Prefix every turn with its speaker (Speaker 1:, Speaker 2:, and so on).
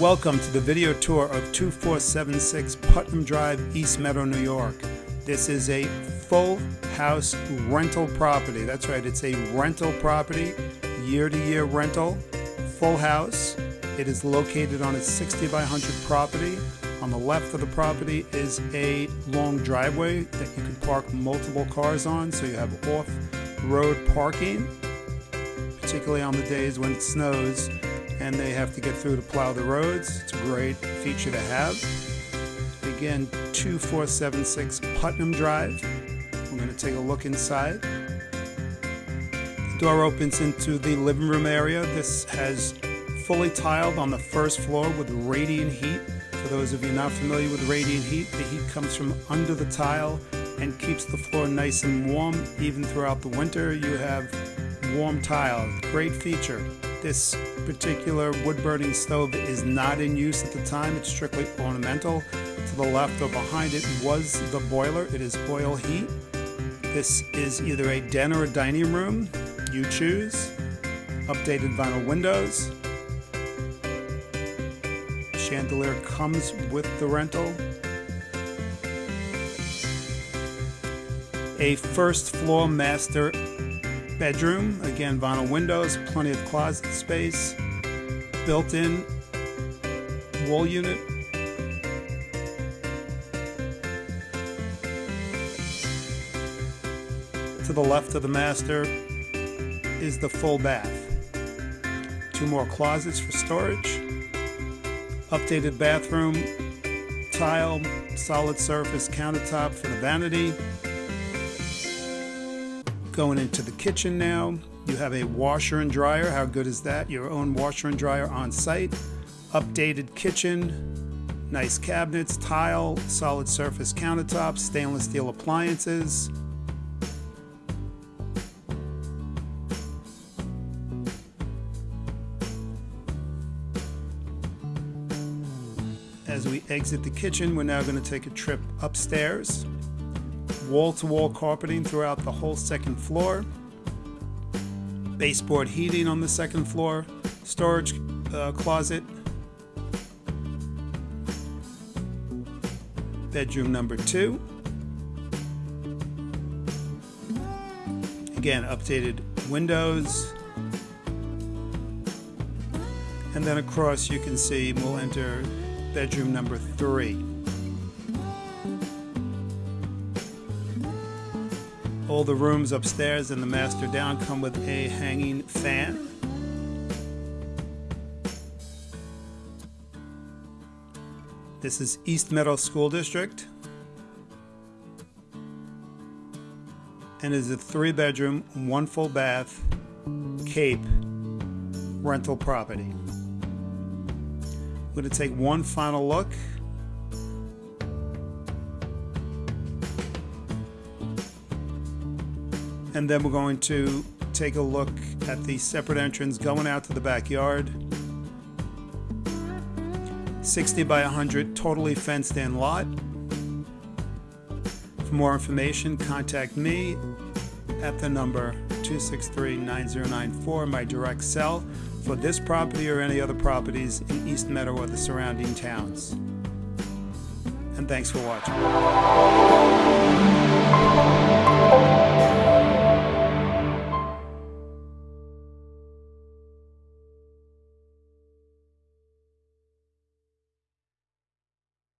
Speaker 1: Welcome to the video tour of 2476 Putnam Drive, East Meadow, New York. This is a full house rental property. That's right, it's a rental property, year to year rental, full house. It is located on a 60 by 100 property. On the left of the property is a long driveway that you can park multiple cars on, so you have off road parking, particularly on the days when it snows and they have to get through to plow the roads. It's a great feature to have. Again, 2476 Putnam Drive. We're going to take a look inside. The door opens into the living room area. This has fully tiled on the first floor with radiant heat. For those of you not familiar with radiant heat, the heat comes from under the tile and keeps the floor nice and warm. Even throughout the winter, you have warm tile. Great feature. This particular wood burning stove is not in use at the time. It's strictly ornamental. To the left or behind it was the boiler. It is oil heat. This is either a den or a dining room. You choose. Updated vinyl windows. Chandelier comes with the rental. A first floor master bedroom. Again, vinyl windows, plenty of closet space, built-in wall unit. To the left of the master is the full bath. Two more closets for storage. Updated bathroom, tile, solid surface countertop for the vanity. Going into the kitchen now. You have a washer and dryer. How good is that? Your own washer and dryer on site. Updated kitchen. Nice cabinets, tile, solid surface countertops, stainless steel appliances. As we exit the kitchen, we're now going to take a trip upstairs wall-to-wall carpeting throughout the whole second floor, baseboard heating on the second floor, storage uh, closet, bedroom number two. Again, updated windows. And then across you can see we'll enter bedroom number three. All the rooms upstairs and the master down come with a hanging fan. This is East Meadow School District. And is a three bedroom, one full bath, Cape rental property. I'm going to take one final look and then we're going to take a look at the separate entrance going out to the backyard. 60 by 100 totally fenced in lot. For more information contact me at the number 263-9094 my direct cell for this property or any other properties in East Meadow or the surrounding towns. And thanks for watching